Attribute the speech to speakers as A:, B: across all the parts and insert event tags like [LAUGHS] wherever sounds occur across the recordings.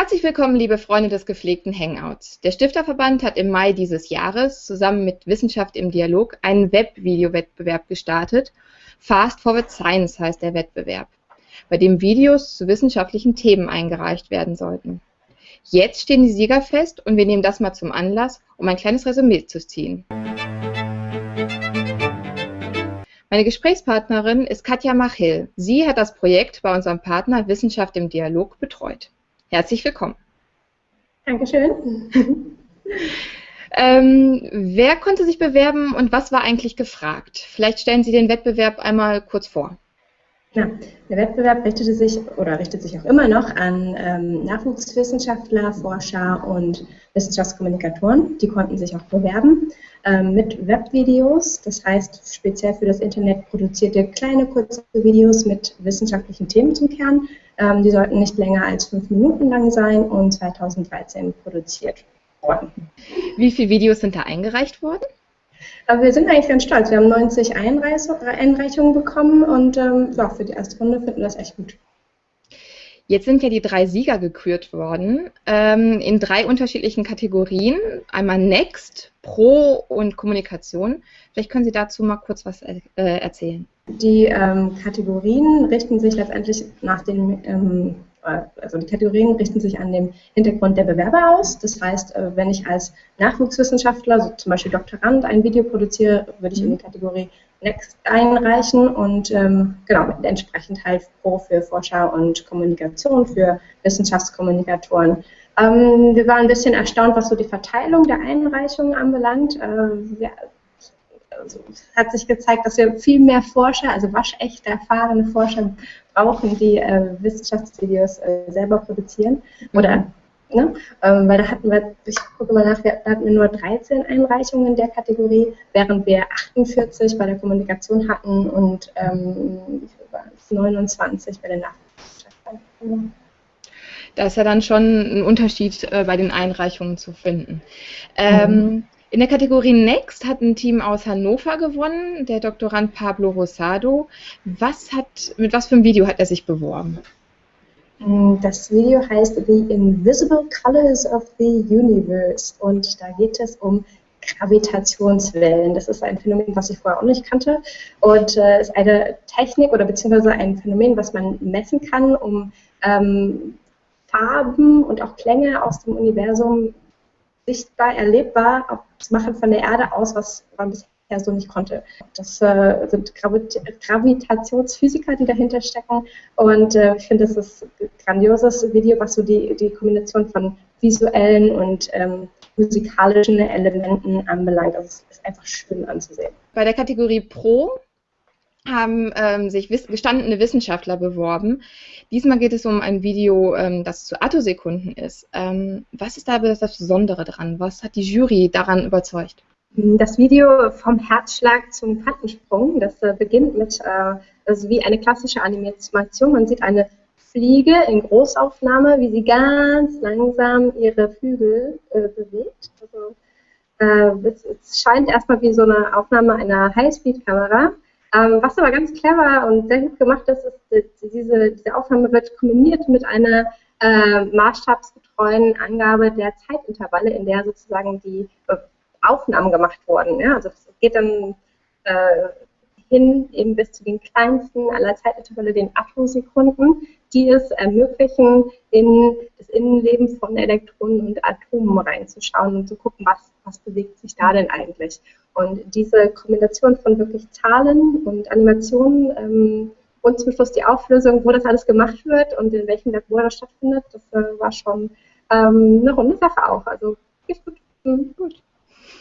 A: Herzlich willkommen, liebe Freunde des gepflegten Hangouts. Der Stifterverband hat im Mai dieses Jahres zusammen mit Wissenschaft im Dialog einen Webvideo-Wettbewerb gestartet. Fast Forward Science heißt der Wettbewerb, bei dem Videos zu wissenschaftlichen Themen eingereicht werden sollten. Jetzt stehen die Sieger fest und wir nehmen das mal zum Anlass, um ein kleines Resümee zu ziehen. Meine Gesprächspartnerin ist Katja Machil. Sie hat das Projekt bei unserem Partner Wissenschaft im Dialog betreut. Herzlich willkommen.
B: Dankeschön. [LAUGHS]
A: Ähm, wer konnte sich bewerben und was war eigentlich gefragt? Vielleicht stellen Sie den Wettbewerb einmal kurz vor.
B: Ja, der Wettbewerb richtete sich oder richtet sich auch immer noch an ähm, Nachwuchswissenschaftler, Forscher und Wissenschaftskommunikatoren. Die konnten sich auch bewerben ähm, mit Webvideos, das heißt speziell für das Internet produzierte kleine kurze Videos mit wissenschaftlichen Themen zum Kern. Ähm, die sollten nicht länger als fünf Minuten lang sein und 2013 produziert worden.
A: Wie viele Videos sind da eingereicht worden?
B: Aber wir sind eigentlich ganz stolz. Wir haben 90 Einreichungen bekommen und ähm, ja, für die erste Runde finden wir das echt gut.
A: Jetzt sind ja die drei Sieger gekürt worden ähm, in drei unterschiedlichen Kategorien. Einmal Next, Pro und Kommunikation. Vielleicht können Sie dazu mal kurz was äh, erzählen.
B: Die ähm, Kategorien richten sich letztendlich nach den ähm, äh, also die Kategorien richten sich an dem Hintergrund der Bewerber aus. Das heißt, äh, wenn ich als Nachwuchswissenschaftler, so zum Beispiel Doktorand, ein Video produziere, würde ich in die Kategorie Next einreichen und ähm, genau, entsprechend halt Pro für Forscher und Kommunikation, für Wissenschaftskommunikatoren. Ähm, wir waren ein bisschen erstaunt, was so die Verteilung der Einreichungen anbelangt. Äh, wir, also, es hat sich gezeigt, dass wir viel mehr Forscher, also waschechte, erfahrene Forscher brauchen, die äh, Wissenschaftsvideos äh, selber produzieren. Oder, ne? Ähm, weil da hatten wir, ich gucke mal nach, da hatten wir nur 13 Einreichungen in der Kategorie, während wir 48 bei der Kommunikation hatten und ähm, 29 bei der Nachwuchswissenschaft.
A: Da ist ja dann schon ein Unterschied äh, bei den Einreichungen zu finden. Ähm, mhm. In der Kategorie Next hat ein Team aus Hannover gewonnen, der Doktorand Pablo Rosado. Was hat, mit was für einem Video hat er sich beworben?
B: Das Video heißt The Invisible Colors of the Universe und da geht es um Gravitationswellen. Das ist ein Phänomen, was ich vorher auch nicht kannte und äh, ist eine Technik oder beziehungsweise ein Phänomen, was man messen kann, um ähm, Farben und auch Klänge aus dem Universum sichtbar, erlebbar auch das Machen von der Erde aus, was man bisher so nicht konnte. Das äh, sind Gravit Gravitationsphysiker, die dahinter stecken und äh, ich finde, das ist ein grandioses Video, was so die, die Kombination von visuellen und ähm, musikalischen Elementen anbelangt. Also es ist einfach schön anzusehen.
A: Bei der Kategorie Pro haben ähm, sich wiss gestandene Wissenschaftler beworben. Diesmal geht es um ein Video, ähm, das zu Attosekunden ist. Ähm, was ist da das Besondere dran? Was hat die Jury daran überzeugt?
B: Das Video vom Herzschlag zum Quantensprung, das äh, beginnt mit, äh, also wie eine klassische Animation. Man sieht eine Fliege in Großaufnahme, wie sie ganz langsam ihre Flügel äh, bewegt. Also, äh, es, es scheint erstmal wie so eine Aufnahme einer Highspeed-Kamera. Ähm, was aber ganz clever und sehr gut gemacht ist, ist, diese, diese Aufnahme wird kombiniert mit einer äh, maßstabsgetreuen Angabe der Zeitintervalle, in der sozusagen die äh, Aufnahmen gemacht wurden. Ja? Also es geht dann äh, hin eben bis zu den kleinsten aller Zeitintervalle, den Atomsekunden, die es ermöglichen, in das Innenleben von Elektronen und Atomen reinzuschauen und zu gucken, was, was bewegt sich da denn eigentlich. Und diese Kombination von wirklich Zahlen und Animationen ähm, und zum Schluss die Auflösung, wo das alles gemacht wird und in welchem Labor das stattfindet, das äh, war schon ähm, eine runde Sache auch. Also, ist gut. Mhm, gut.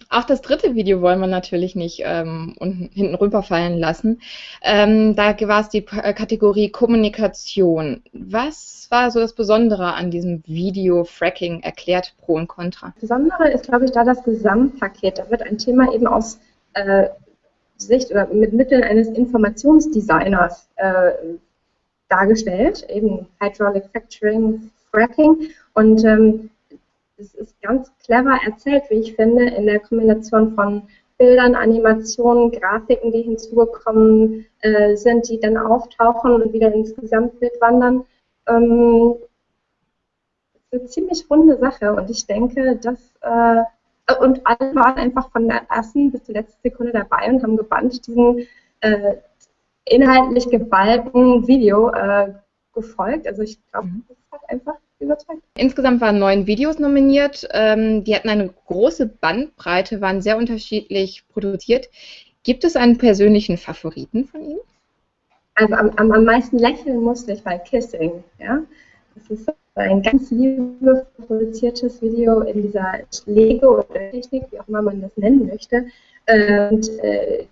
A: Auch das dritte Video wollen wir natürlich nicht ähm, unten, hinten rüberfallen lassen. Ähm, da war es die äh, Kategorie Kommunikation. Was war so das Besondere an diesem Video Fracking erklärt Pro und Contra?
B: Das Besondere ist, glaube ich, da das Gesamtpaket. Da wird ein Thema eben aus äh, Sicht oder mit Mitteln eines Informationsdesigners äh, dargestellt, eben Hydraulic Fracturing, Fracking. Und ähm, es ist ganz clever erzählt, wie ich finde, in der Kombination von Bildern, Animationen, Grafiken, die hinzugekommen äh, sind, die dann auftauchen und wieder ins Gesamtbild wandern. Ähm, eine ziemlich runde Sache und ich denke, dass äh, und alle waren einfach von der ersten bis zur letzten Sekunde dabei und haben gebannt diesen äh, inhaltlich geballten Video äh, gefolgt. Also ich glaube, mhm. das hat einfach überzeugt.
A: Insgesamt waren neun Videos nominiert. Ähm, die hatten eine große Bandbreite, waren sehr unterschiedlich produziert. Gibt es einen persönlichen Favoriten von Ihnen?
B: Also am, am, am meisten lächeln musste ich bei Kissing. Ja? Das ist ein ganz liebevoll produziertes Video in dieser Lego oder Technik, wie auch immer man das nennen möchte. Und äh,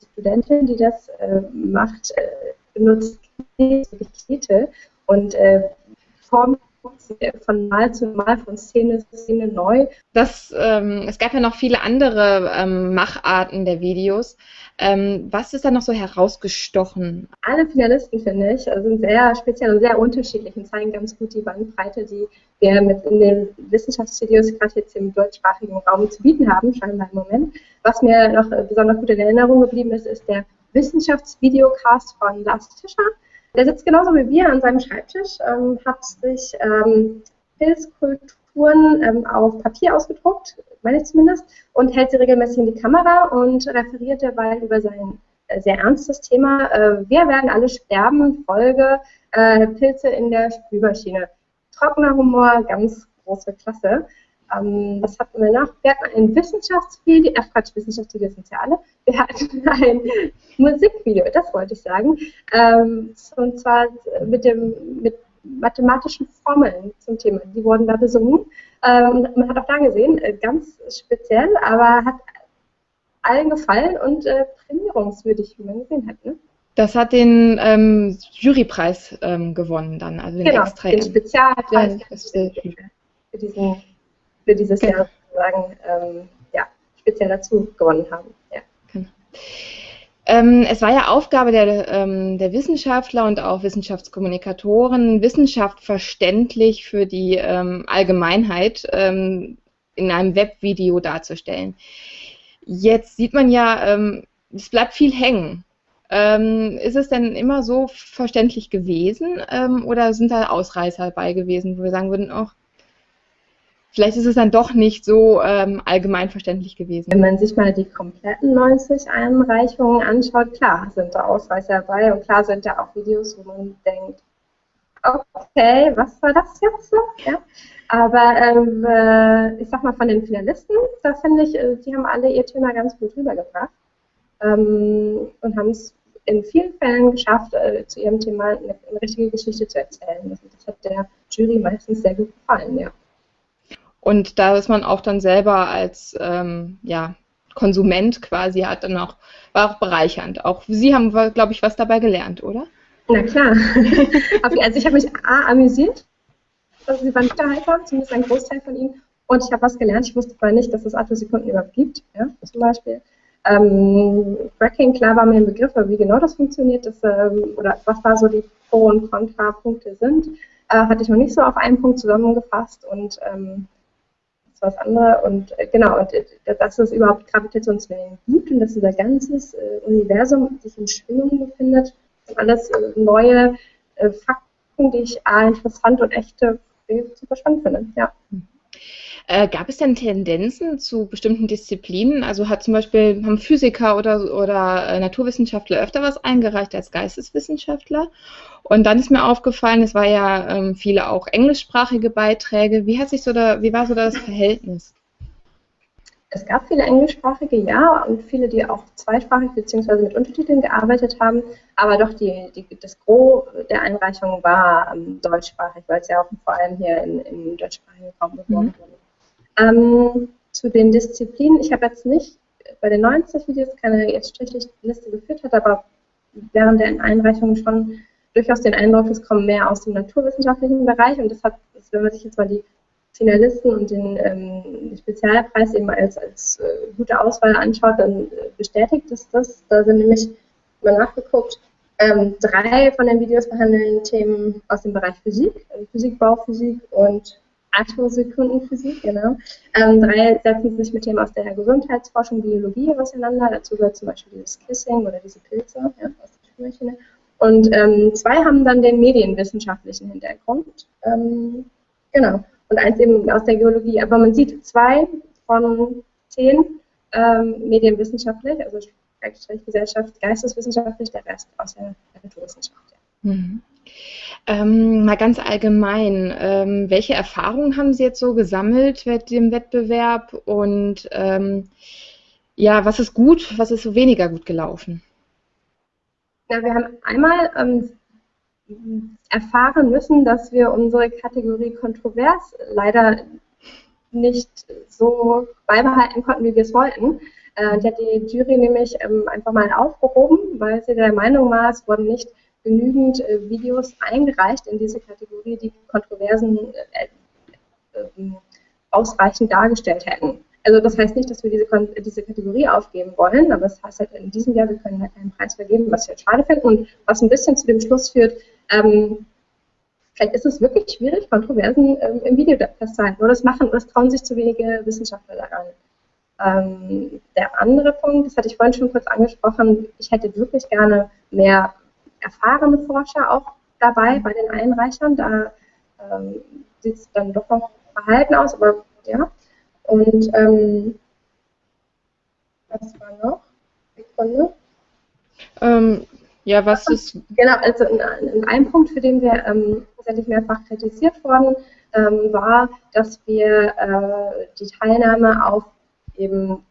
B: die Studentin, die das äh, macht, äh, benutzt Knete und äh, formt von Mal zu Mal, von Szene zu Szene neu.
A: Das, ähm, es gab ja noch viele andere ähm, Macharten der Videos. Ähm, was ist da noch so herausgestochen?
B: Alle Finalisten, finde ich, sind sehr speziell und sehr unterschiedlich und zeigen ganz gut die Bandbreite, die wir mit in den Wissenschaftsvideos gerade jetzt im deutschsprachigen Raum zu bieten haben, scheinbar im Moment. Was mir noch besonders gut in Erinnerung geblieben ist, ist der Wissenschaftsvideocast von Lars Tischer der sitzt genauso wie wir an seinem Schreibtisch, ähm, hat sich ähm, Pilzkulturen ähm, auf Papier ausgedruckt, meine ich zumindest, und hält sie regelmäßig in die Kamera und referiert dabei über sein äh, sehr ernstes Thema. Äh, wir werden alle sterben, Folge äh, Pilze in der Spülmaschine. Trockener Humor, ganz große Klasse. Ähm, was hatten wir noch? Wir hatten ein Wissenschaftsvideo, ach Quatsch, Wissenschaftsvideo sind ja alle. Wir hatten [LAUGHS] ein Musikvideo, das wollte ich sagen. Ähm, und zwar mit dem mit mathematischen Formeln zum Thema. Die wurden da besungen. Ähm, man hat auch da gesehen, äh, ganz speziell, aber hat allen gefallen und äh, prämierungswürdig, wie man gesehen hat. Ne?
A: Das hat den ähm, Jurypreis ähm, gewonnen dann, also den
B: genau,
A: extra
B: den Spezialpreis für diesen für dieses genau. Jahr sozusagen ähm, ja, speziell dazu gewonnen haben. Ja. Genau.
A: Ähm, es war ja Aufgabe der, ähm, der, Wissenschaftler und auch Wissenschaftskommunikatoren, Wissenschaft verständlich für die ähm, Allgemeinheit ähm, in einem Webvideo darzustellen. Jetzt sieht man ja, ähm, es bleibt viel hängen. Ähm, ist es denn immer so verständlich gewesen oder sind da Ausreißer dabei gewesen, wo wir sagen würden, auch vielleicht ist es dann doch nicht so ähm, allgemein verständlich gewesen.
B: Wenn man sich mal die kompletten 90 Einreichungen anschaut, klar sind da Ausreißer dabei und klar sind da auch Videos, wo man denkt, okay, was war das jetzt so? Ja. Aber ähm, äh, ich sag mal von den Finalisten, da finde ich, äh, die haben alle ihr Thema ganz gut rübergebracht ähm, und haben es in vielen Fällen geschafft, äh, zu ihrem Thema eine, eine richtige Geschichte zu erzählen. Das, das hat der Jury meistens sehr gut gefallen, ja.
A: Und da ist man auch dann selber als ähm, ja, Konsument quasi hat dann auch, war auch bereichernd. Auch Sie haben, glaube ich, was dabei gelernt, oder?
B: Na klar. [LAUGHS] also ich habe mich A, amüsiert. Also sie waren unterhaltsam, zumindest ein Großteil von ihnen. Und ich habe was gelernt. Ich wusste vorher nicht, dass es Attosekunden überhaupt gibt, ja, zum Beispiel. Ähm, Fracking, klar war mir ein Begriff, aber wie genau das funktioniert, das, ähm, oder was da so die Pro- und Kontrapunkte sind, äh, hatte ich noch nicht so auf einen Punkt zusammengefasst. Und ähm, was andere. Und äh, genau, und äh, dass es überhaupt Gravitationswellen gibt und dass unser ganzes äh, Universum sich in Schwingung befindet, sind alles äh, neue äh, Fakten, die ich A, interessant und echte super spannend finde. Ja.
A: Äh, gab es denn Tendenzen zu bestimmten Disziplinen? Also hat zum Beispiel haben Physiker oder, oder äh, Naturwissenschaftler öfter was eingereicht als Geisteswissenschaftler? Und dann ist mir aufgefallen, es war ja ähm, viele auch englischsprachige Beiträge. Wie hat sich so da, wie war so das Verhältnis?
B: Es gab viele englischsprachige, ja, und viele, die auch zweisprachig bzw. mit Untertiteln gearbeitet haben. Aber doch die, die, das Gros der Einreichungen war ähm, deutschsprachig, weil es ja auch vor allem hier in, im deutschsprachigen Raum beworben mhm. Ähm, zu den Disziplinen, ich habe jetzt nicht bei den 90 Videos keine jetzt Strichliste geführt hat, aber während der Einreichung schon durchaus den Eindruck, es kommen mehr aus dem naturwissenschaftlichen Bereich und das hat, wenn man sich jetzt mal die Finalisten und den, ähm, Spezialpreis eben als, als äh, gute Auswahl anschaut, dann äh, bestätigt es das. Da sind nämlich mal nachgeguckt, ähm, drei von den Videos behandeln Themen aus dem Bereich Physik, also Physik, Bauphysik und Atmosekundenphysik, genau. Ähm, drei setzen sich mit Themen aus der Gesundheitsforschung, Biologie auseinander. Dazu gehört zum Beispiel dieses Kissing oder diese Pilze ja, aus der Spülmaschine. Und ähm, zwei haben dann den medienwissenschaftlichen Hintergrund. Ähm, genau. und eins eben aus der Geologie. Aber man sieht zwei von zehn ähm, medienwissenschaftlich, also Gesellschaft, geisteswissenschaftlich, der Rest aus der Naturwissenschaft. Ja. Mhm.
A: Ähm, mal ganz allgemein, ähm, welche Erfahrungen haben Sie jetzt so gesammelt mit dem Wettbewerb und ähm, ja, was ist gut, was ist so weniger gut gelaufen?
B: Ja, wir haben einmal ähm, erfahren müssen, dass wir unsere Kategorie kontrovers leider nicht so beibehalten konnten, wie wir es wollten. Äh, die hat die Jury nämlich ähm, einfach mal aufgehoben, weil sie der Meinung war, es wurden nicht genügend äh, Videos eingereicht in diese Kategorie, die Kontroversen äh, äh, ausreichend dargestellt hätten. Also das heißt nicht, dass wir diese, diese Kategorie aufgeben wollen, aber es das heißt halt in diesem Jahr, wir können halt keinen Preis vergeben, was wir schade finden und was ein bisschen zu dem Schluss führt, ähm, vielleicht ist es wirklich schwierig, Kontroversen ähm, im Video festzuhalten oder das machen es trauen sich zu wenige Wissenschaftler daran. Ähm, der andere Punkt, das hatte ich vorhin schon kurz angesprochen, ich hätte wirklich gerne mehr erfahrene Forscher auch dabei bei den Einreichern. Da ähm, sieht es dann doch noch verhalten aus, aber ja. Und ähm, was war noch? Sekunde.
A: Ähm, ja, was ist.
B: Genau, also in, in einem Punkt, für den wir ähm, tatsächlich mehrfach kritisiert wurden, ähm, war, dass wir äh, die Teilnahme auf eben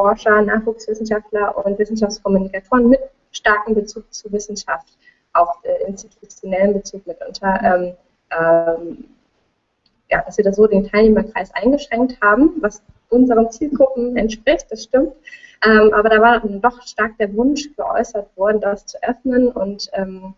B: Forscher, Nachwuchswissenschaftler und Wissenschaftskommunikatoren mit starkem Bezug zu Wissenschaft, auch äh, institutionellen Bezug mitunter, ähm, ähm, ja, dass wir da so den Teilnehmerkreis eingeschränkt haben, was unseren Zielgruppen entspricht, das stimmt. Ähm, aber da war dann doch stark der Wunsch geäußert worden, das zu öffnen und ähm,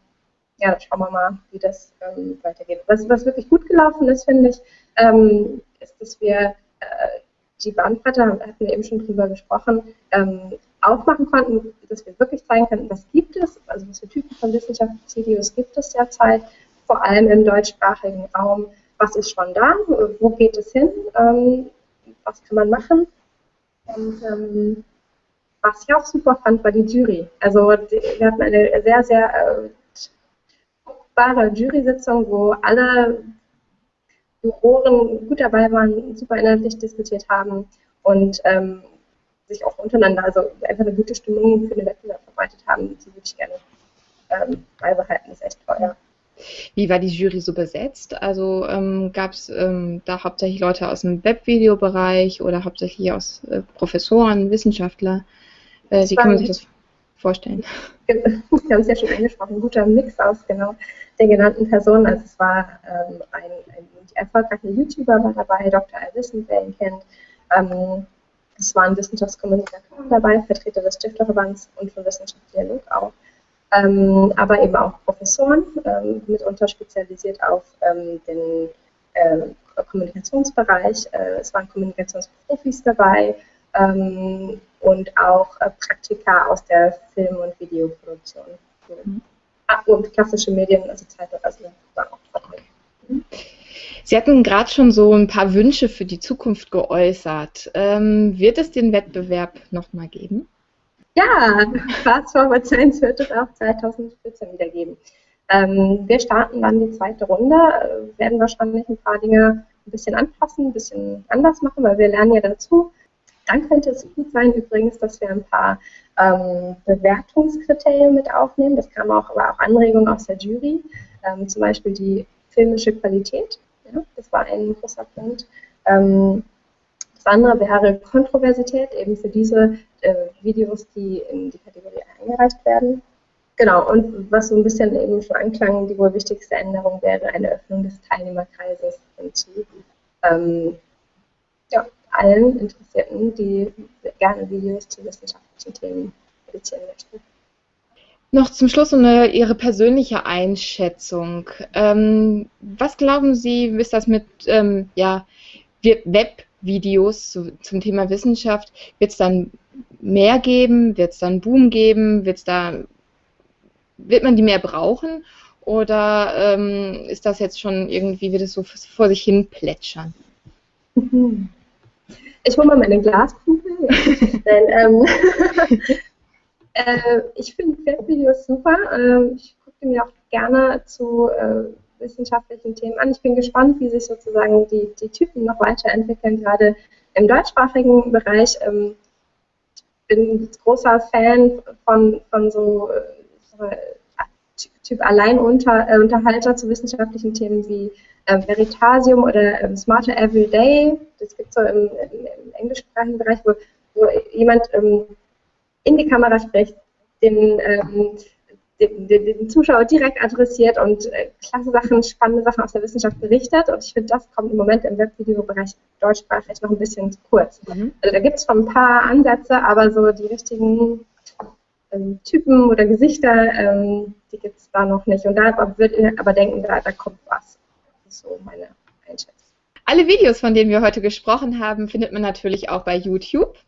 B: ja, schauen wir mal, wie das ähm, weitergeht. Was, was wirklich gut gelaufen ist, finde ich, ähm, ist, dass wir äh, die Bandbreite, hatten wir eben schon drüber gesprochen, ähm, aufmachen konnten, dass wir wirklich zeigen könnten, was gibt es, also was für Typen von Wissenschaftsvideos gibt es derzeit, vor allem im deutschsprachigen Raum, was ist schon da, wo geht es hin, ähm, was kann man machen. Und ähm, was ich auch super fand, war die Jury. Also wir hatten eine sehr, sehr äh, Jury-Sitzung, wo alle Juroren gut dabei waren, super inhaltlich diskutiert haben und ähm, sich auch untereinander, also einfach eine gute Stimmung für den Wettbewerb verbreitet haben. Die würde ich gerne ähm, beibehalten. Das ist echt toll, ja.
A: Wie war die Jury so besetzt? Also ähm, gab es ähm, da hauptsächlich Leute aus dem Webvideobereich oder hauptsächlich aus äh, Professoren, Wissenschaftler? Äh, wie kann man sich das vorstellen? [LAUGHS]
B: Wir haben es ja schon angesprochen, ein guter Mix aus genau den genannten Personen. Also es war ähm, ein, ein erfolgreicher YouTuber war dabei, Dr. Alwissen, wer ihn kennt. Ähm, es waren Wissenschaftskommunikatoren dabei, Vertreter des Stifterverbands und von Wissenschaftsdialog auch. Ähm, aber eben auch Professoren, ähm, mitunter spezialisiert auf ähm, den äh, Kommunikationsbereich. Äh, es waren Kommunikationsprofis dabei ähm, und auch äh, Praktika aus der Film- und Videoproduktion. Mhm. Ah, und klassische Medien, also Zeitung, also war auch vertreten.
A: Mhm. Sie hatten gerade schon so ein paar Wünsche für die Zukunft geäußert. Ähm, wird es den Wettbewerb nochmal geben?
B: Ja, Fast Forward Science wird es auch 2014 wieder geben. Ähm, wir starten dann die zweite Runde, äh, werden wahrscheinlich ein paar Dinge ein bisschen anpassen, ein bisschen anders machen, weil wir lernen ja dazu. Dann könnte es gut sein übrigens, dass wir ein paar ähm, Bewertungskriterien mit aufnehmen. Das kam auch, aber auch Anregungen aus der Jury, ähm, zum Beispiel die filmische Qualität. Das war ein großer Punkt. Ähm, das andere wäre Kontroversität, eben für diese äh, Videos, die in die Kategorie eingereicht werden. Genau, und was so ein bisschen eben schon anklang, die wohl wichtigste Änderung wäre eine Öffnung des Teilnehmerkreises hinzu. Ähm, ja, allen Interessierten, die gerne Videos zu wissenschaftlichen Themen produzieren möchten.
A: Noch zum Schluss eine, Ihre persönliche Einschätzung. Ähm, was glauben Sie, ist das mit ähm, ja, Webvideos zu, zum Thema Wissenschaft? Wird es dann mehr geben? Wird es dann Boom geben? Wird's da, wird man die mehr brauchen? Oder ähm, ist das jetzt schon irgendwie, wird es so vor sich hin plätschern?
B: Ich hole mal meine Glaskugel. [LAUGHS] Nein, ähm, äh, ich finde Webvideos super. Äh, ich gucke mir auch gerne zu äh, wissenschaftlichen Themen an. Ich bin gespannt, wie sich sozusagen die, die Typen noch weiterentwickeln, gerade im deutschsprachigen Bereich. Ähm, ich bin großer Fan von, von so äh, Typ Alleinunterhalter äh, zu wissenschaftlichen Themen wie äh, Veritasium oder ähm, Smarter Everyday. Das gibt es so im, im, im, englischsprachigen Bereich, wo, wo jemand ähm, in die Kamera spricht, den, ähm, den, den, den, Zuschauer direkt adressiert und äh, klasse Sachen, spannende Sachen aus der Wissenschaft berichtet. Und ich finde, das kommt im Moment im Webvideobereich deutschsprachig noch ein bisschen zu kurz. Mhm. Also da gibt es schon ein paar Ansätze, aber so die richtigen ähm, Typen oder Gesichter, ähm, die gibt es da noch nicht. Und da würde ich aber denken, da, da kommt was. Das ist so meine Einschätzung.
A: Alle Videos, von denen wir heute gesprochen haben, findet man natürlich auch bei YouTube.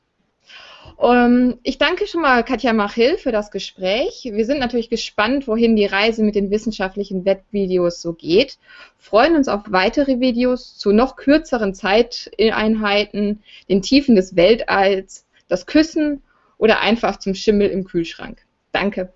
A: Um, ähm, ich danke schon mal Katja Machil für das Gespräch. Wir sind natürlich gespannt, wohin die Reise mit den wissenschaftlichen Webvideos so geht. Freuen uns auf weitere Videos zu noch kürzeren Zeiteinheiten, den Tiefen des Weltalls, das Küssen oder einfach zum Schimmel im Kühlschrank. Danke.